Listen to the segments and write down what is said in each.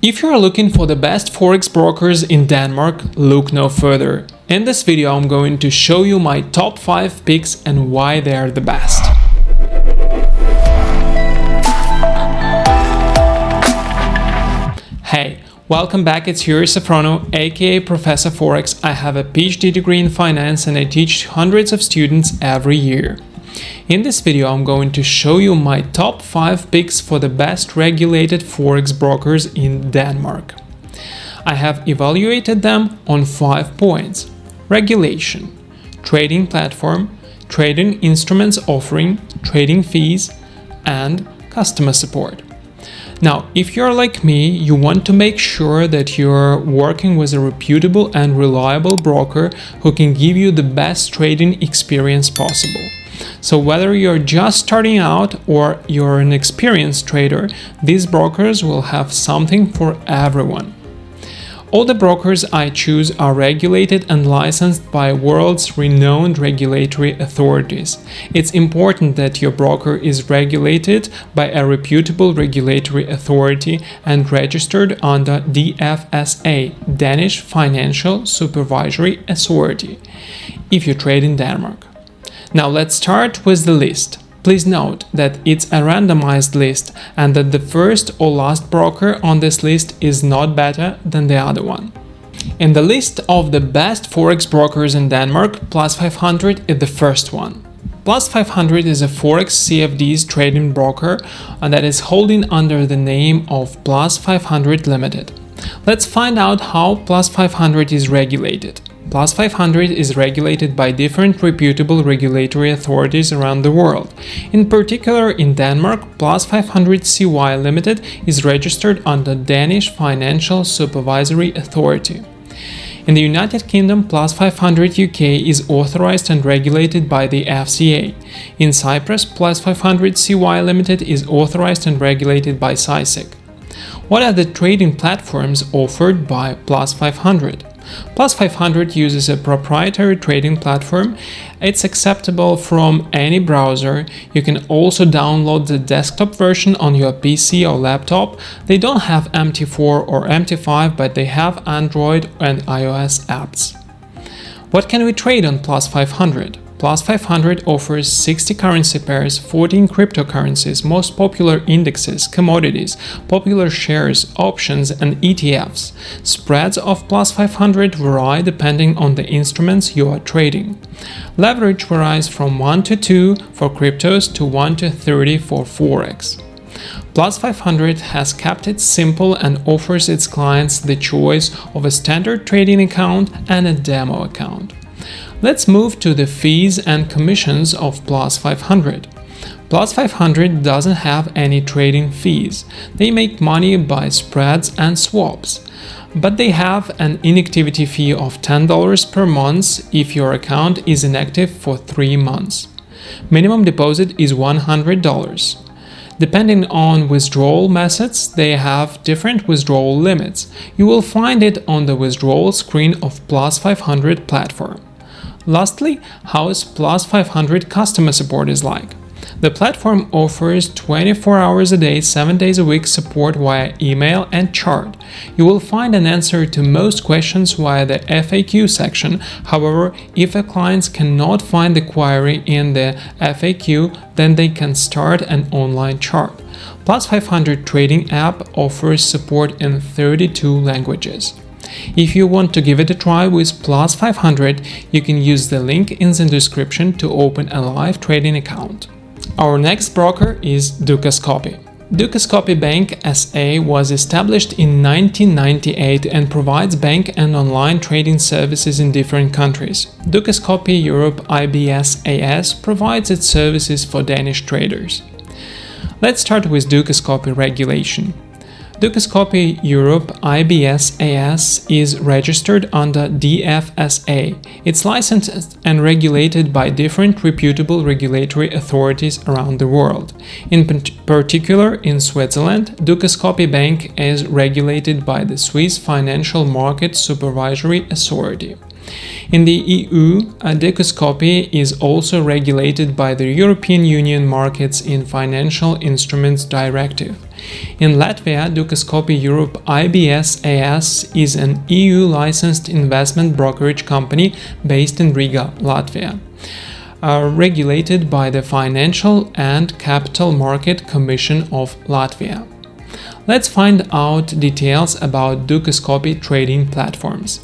If you are looking for the best forex brokers in Denmark, look no further. In this video I'm going to show you my top 5 picks and why they are the best. Hey, welcome back, it's Yuri Safrono, aka Professor Forex. I have a PhD degree in finance and I teach hundreds of students every year. In this video I'm going to show you my top 5 picks for the best regulated forex brokers in Denmark. I have evaluated them on 5 points. Regulation, trading platform, trading instruments offering, trading fees, and customer support. Now, if you're like me, you want to make sure that you're working with a reputable and reliable broker who can give you the best trading experience possible. So whether you're just starting out or you're an experienced trader, these brokers will have something for everyone. All the brokers I choose are regulated and licensed by world's renowned regulatory authorities. It's important that your broker is regulated by a reputable regulatory authority and registered under DFSA, Danish Financial Supervisory Authority, if you trade in Denmark. Now let's start with the list. Please note that it's a randomized list and that the first or last broker on this list is not better than the other one. In the list of the best forex brokers in Denmark, Plus 500 is the first one. Plus 500 is a forex CFDs trading broker that is holding under the name of Plus 500 Limited. Let's find out how Plus 500 is regulated. Plus 500 is regulated by different reputable regulatory authorities around the world. In particular, in Denmark, Plus 500 CY Limited is registered under Danish Financial Supervisory Authority. In the United Kingdom, Plus 500 UK is authorized and regulated by the FCA. In Cyprus, Plus 500 CY Limited is authorized and regulated by CySEC. What are the trading platforms offered by Plus 500? Plus 500 uses a proprietary trading platform. It's acceptable from any browser. You can also download the desktop version on your PC or laptop. They don't have MT4 or MT5, but they have Android and iOS apps. What can we trade on Plus 500? Plus 500 offers 60 currency pairs, 14 cryptocurrencies, most popular indexes, commodities, popular shares, options, and ETFs. Spreads of Plus 500 vary depending on the instruments you are trading. Leverage varies from 1 to 2 for cryptos to 1 to 30 for Forex. Plus 500 has kept it simple and offers its clients the choice of a standard trading account and a demo account. Let's move to the fees and commissions of Plus 500. Plus 500 doesn't have any trading fees. They make money by spreads and swaps. But they have an inactivity fee of $10 per month if your account is inactive for 3 months. Minimum deposit is $100. Depending on withdrawal methods, they have different withdrawal limits. You will find it on the withdrawal screen of Plus 500 platform. Lastly, how is Plus 500 customer support is like. The platform offers 24 hours a day, 7 days a week support via email and chat. You will find an answer to most questions via the FAQ section. However, if a client cannot find the query in the FAQ, then they can start an online chat. Plus 500 trading app offers support in 32 languages. If you want to give it a try with Plus 500, you can use the link in the description to open a live trading account. Our next broker is Dukascopy. Dukascopy Bank SA was established in 1998 and provides bank and online trading services in different countries. Dukascopy Europe IBS AS provides its services for Danish traders. Let's start with Dukascopy regulation. Dukascopy Europe IBS AS is registered under DFSA. It's licensed and regulated by different reputable regulatory authorities around the world. In particular, in Switzerland, Dukascopy Bank is regulated by the Swiss Financial Market Supervisory Authority. In the EU, a Dukascopy is also regulated by the European Union Markets in Financial Instruments Directive. In Latvia, Dukascopy Europe IBS AS is an EU licensed investment brokerage company based in Riga, Latvia. Uh, regulated by the Financial and Capital Market Commission of Latvia. Let's find out details about Dukascopy trading platforms.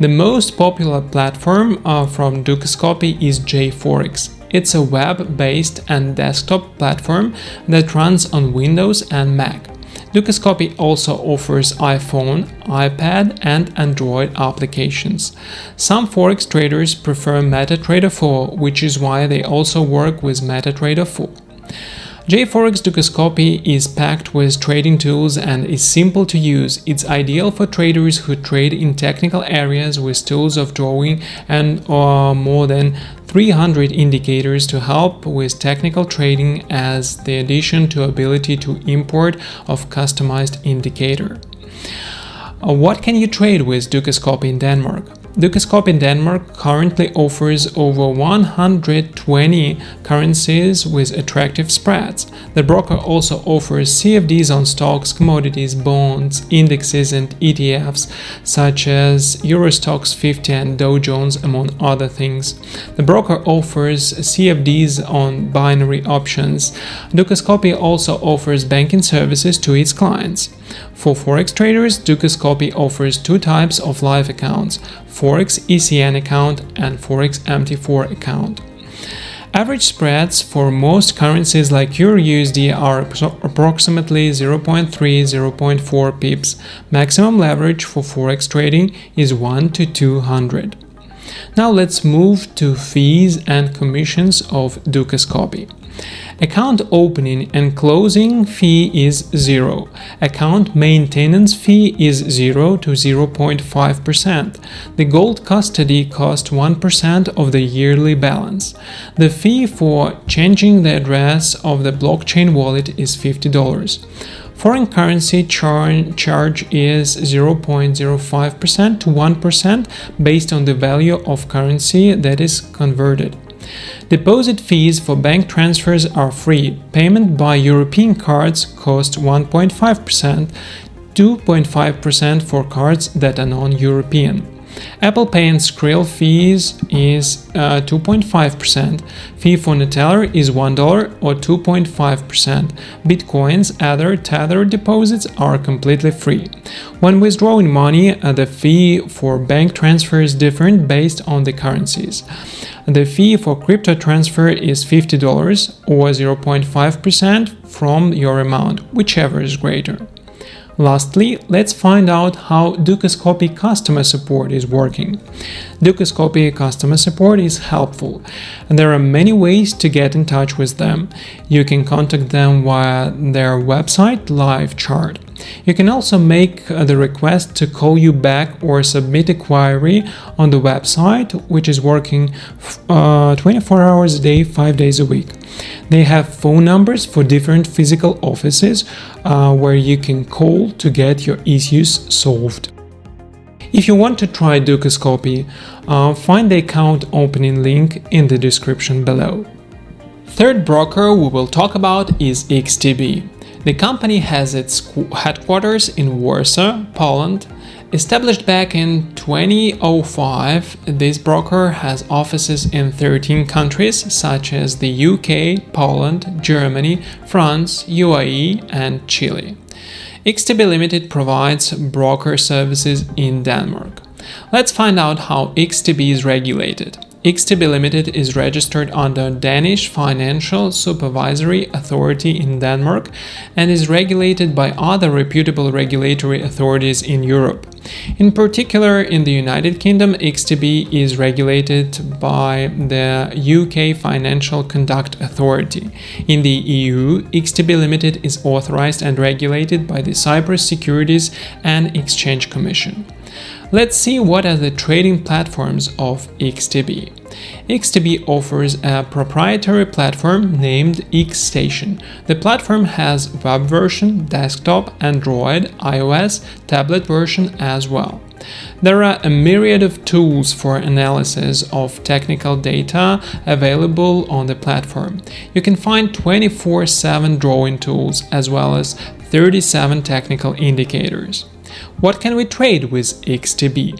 The most popular platform uh, from Dukascopy is JForex. It's a web-based and desktop platform that runs on Windows and Mac. Dukascopy also offers iPhone, iPad and Android applications. Some Forex traders prefer MetaTrader 4, which is why they also work with MetaTrader 4. JForex Dukascopy is packed with trading tools and is simple to use. It's ideal for traders who trade in technical areas with tools of drawing and uh, more than 300 indicators to help with technical trading as the addition to ability to import of customized indicator. Uh, what can you trade with Dukascopy in Denmark? Dukascopy in Denmark currently offers over 120 currencies with attractive spreads. The broker also offers CFDs on stocks, commodities, bonds, indexes and ETFs such as Eurostoxx 50 and Dow Jones among other things. The broker offers CFDs on binary options. Dukascopy also offers banking services to its clients. For Forex traders, Dukascopy offers two types of live accounts, Forex ECN account and Forex MT4 account. Average spreads for most currencies like Euro USD are approximately 0.3-0.4 pips. Maximum leverage for Forex trading is 1 to 200. Now let's move to fees and commissions of Dukascopy. Account opening and closing fee is 0. Account maintenance fee is 0 to 0.5%. The gold custody costs 1% of the yearly balance. The fee for changing the address of the blockchain wallet is $50. Foreign currency char charge is 0.05% to 1% based on the value of currency that is converted. Deposit fees for bank transfers are free. Payment by European cards costs 1.5%, 2.5% for cards that are non-European. Apple Pay and Skrill fees is 2.5%, uh, fee for Neteller is $1 or 2.5%. Bitcoins, other Tether deposits are completely free. When withdrawing money, uh, the fee for bank transfer is different based on the currencies. The fee for crypto transfer is $50 or 0.5% from your amount, whichever is greater. Lastly, let's find out how Dukascopy customer support is working. Dukascopy customer support is helpful, and there are many ways to get in touch with them. You can contact them via their website live chat. You can also make uh, the request to call you back or submit a query on the website, which is working uh, 24 hours a day, 5 days a week. They have phone numbers for different physical offices uh, where you can call to get your issues solved. If you want to try Dukascopy, uh, find the account opening link in the description below. Third broker we will talk about is XTB. The company has its headquarters in Warsaw, Poland. Established back in 2005, this broker has offices in 13 countries such as the UK, Poland, Germany, France, UAE and Chile. XTB Limited provides broker services in Denmark. Let's find out how XTB is regulated. XTB Limited is registered under Danish Financial Supervisory Authority in Denmark and is regulated by other reputable regulatory authorities in Europe. In particular, in the United Kingdom, XTB is regulated by the UK Financial Conduct Authority. In the EU, XTB Limited is authorized and regulated by the Cyprus Securities and Exchange Commission. Let's see what are the trading platforms of XTB. XTB offers a proprietary platform named XStation. The platform has web version, desktop, Android, iOS, tablet version as well. There are a myriad of tools for analysis of technical data available on the platform. You can find 24-7 drawing tools as well as 37 technical indicators. What can we trade with XTB?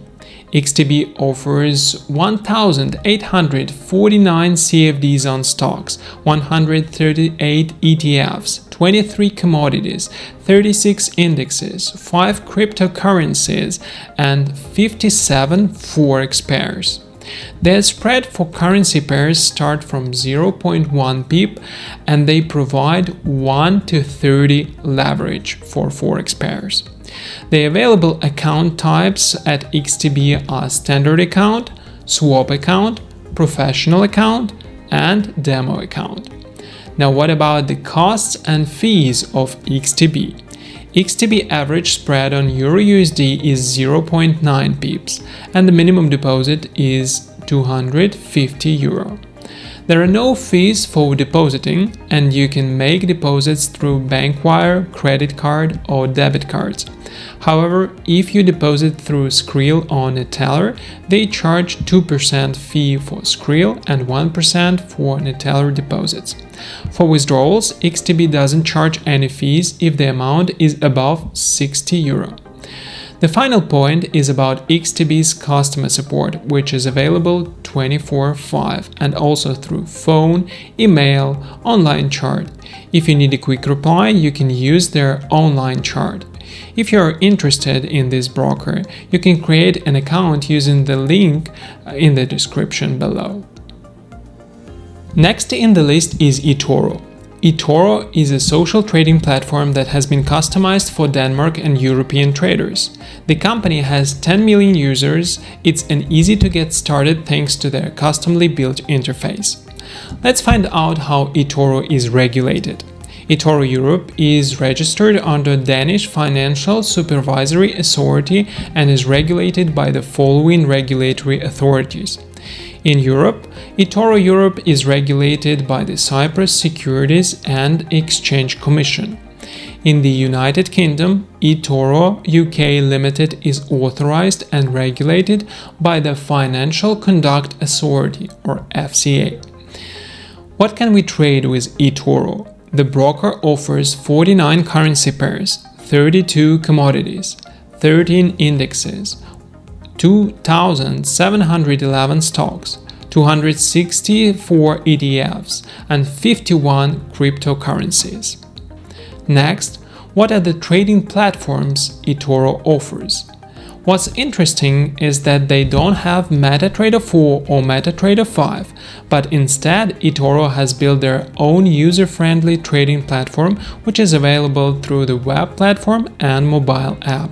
XTB offers 1,849 CFDs on stocks, 138 ETFs, 23 commodities, 36 indexes, 5 cryptocurrencies, and 57 forex pairs. The spread for currency pairs start from 0.1 pip and they provide 1 to 30 leverage for forex pairs. The available account types at XTB are standard account, swap account, professional account, and demo account. Now what about the costs and fees of XTB? XTB average spread on EURUSD is 0.9 pips and the minimum deposit is 250 euro. There are no fees for depositing and you can make deposits through bank wire, credit card or debit cards. However, if you deposit through Skrill or Neteller, they charge 2% fee for Skrill and 1% for Neteller deposits. For withdrawals, XTB doesn't charge any fees if the amount is above 60 euro. The final point is about XTB's customer support, which is available 24-5 and also through phone, email, online chat. If you need a quick reply, you can use their online chat. If you are interested in this broker, you can create an account using the link uh, in the description below. Next in the list is eToro eToro is a social trading platform that has been customized for Denmark and European traders. The company has 10 million users, it's an easy to get started thanks to their customly built interface. Let's find out how eToro is regulated. eToro Europe is registered under Danish Financial Supervisory Authority and is regulated by the following regulatory authorities. In Europe, eToro Europe is regulated by the Cyprus Securities and Exchange Commission. In the United Kingdom, eToro UK Limited is authorized and regulated by the Financial Conduct Authority or FCA. What can we trade with eToro? The broker offers 49 currency pairs, 32 commodities, 13 indexes, 2,711 stocks, 264 ETFs, and 51 cryptocurrencies. Next, what are the trading platforms eToro offers? What's interesting is that they don't have MetaTrader 4 or MetaTrader 5, but instead eToro has built their own user-friendly trading platform which is available through the web platform and mobile app.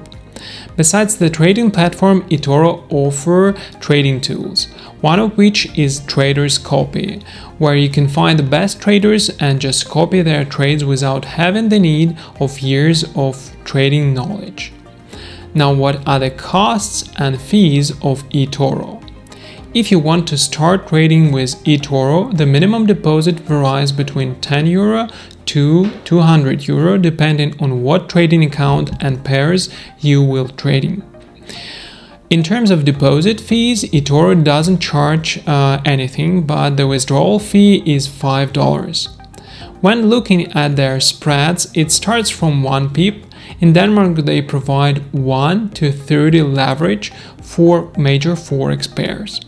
Besides the trading platform, eToro offer trading tools, one of which is Traders Copy, where you can find the best traders and just copy their trades without having the need of years of trading knowledge. Now what are the costs and fees of eToro? If you want to start trading with eToro, the minimum deposit varies between 10 euro to 200 euro depending on what trading account and pairs you will trading. In terms of deposit fees, eToro doesn't charge uh, anything, but the withdrawal fee is $5. When looking at their spreads, it starts from 1 pip. In Denmark, they provide 1 to 30 leverage for major forex pairs.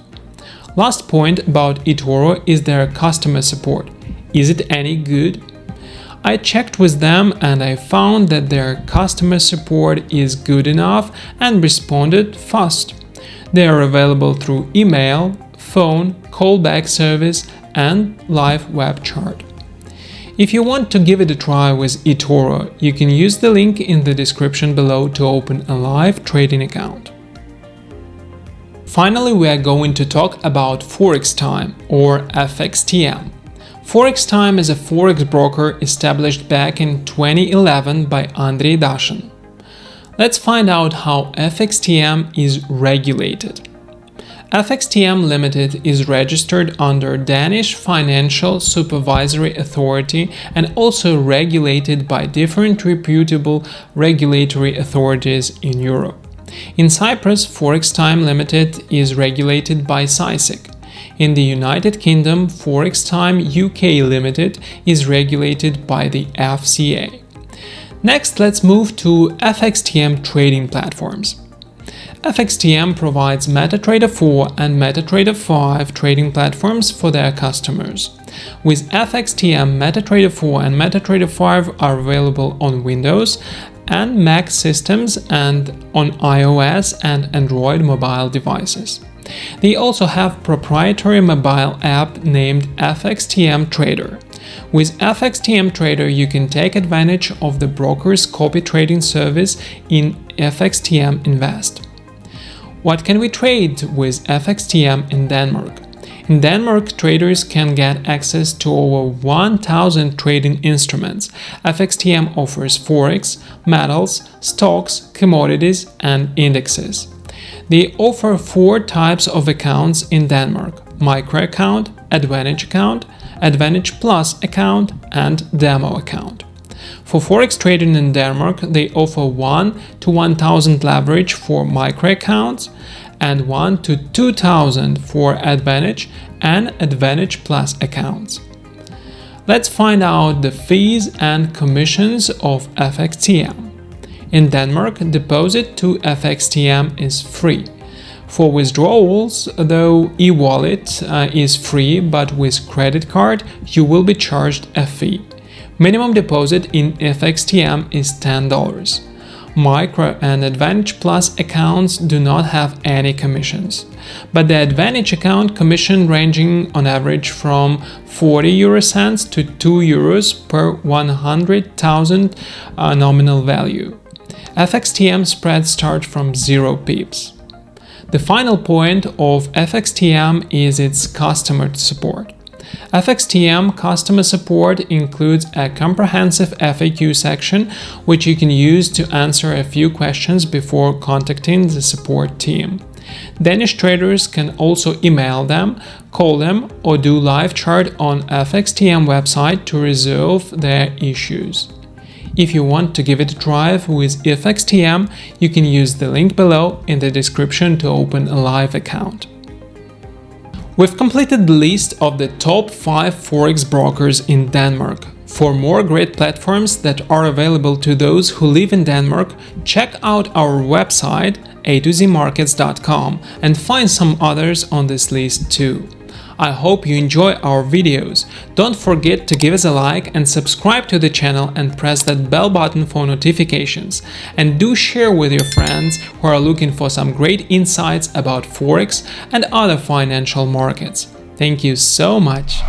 Last point about eToro is their customer support. Is it any good? I checked with them and I found that their customer support is good enough and responded fast. They are available through email, phone, callback service and live web chat. If you want to give it a try with eToro, you can use the link in the description below to open a live trading account. Finally, we are going to talk about Forex Time or FXTM. Forex Time is a forex broker established back in 2011 by Andrei Dashin. Let's find out how FXTM is regulated. FXTM Limited is registered under Danish Financial Supervisory Authority and also regulated by different reputable regulatory authorities in Europe. In Cyprus, Forex Time Limited is regulated by CySEC. In the United Kingdom, Forex Time UK Limited is regulated by the FCA. Next, let's move to FXTM trading platforms. FXTM provides MetaTrader 4 and MetaTrader 5 trading platforms for their customers. With FXTM, MetaTrader 4 and MetaTrader 5 are available on Windows and Mac systems and on iOS and Android mobile devices. They also have proprietary mobile app named FXTM Trader. With FXTM Trader, you can take advantage of the broker's copy trading service in FXTM Invest. What can we trade with FXTM in Denmark? In Denmark, traders can get access to over 1000 trading instruments. FXTM offers forex, metals, stocks, commodities, and indexes. They offer four types of accounts in Denmark micro account, advantage account, advantage plus account, and demo account. For forex trading in Denmark, they offer 1 to 1000 leverage for micro accounts and 1 to 2000 for Advantage and Advantage Plus accounts. Let's find out the fees and commissions of FXTM. In Denmark, deposit to FXTM is free. For withdrawals, though e-wallet uh, is free, but with credit card you will be charged a fee. Minimum deposit in FXTM is $10. Micro and Advantage Plus accounts do not have any commissions, but the Advantage account commission ranging on average from 40 euro cents to 2 euros per 100,000 uh, nominal value. FXTM spreads start from 0 pips. The final point of FXTM is its customer support. FXTM customer support includes a comprehensive FAQ section which you can use to answer a few questions before contacting the support team. Danish traders can also email them, call them or do live chat on FXTM website to resolve their issues. If you want to give it a try with FXTM, you can use the link below in the description to open a live account. We've completed the list of the top 5 forex brokers in Denmark. For more great platforms that are available to those who live in Denmark, check out our website a2zmarkets.com and find some others on this list too. I hope you enjoy our videos. Don't forget to give us a like and subscribe to the channel and press that bell button for notifications. And do share with your friends who are looking for some great insights about Forex and other financial markets. Thank you so much!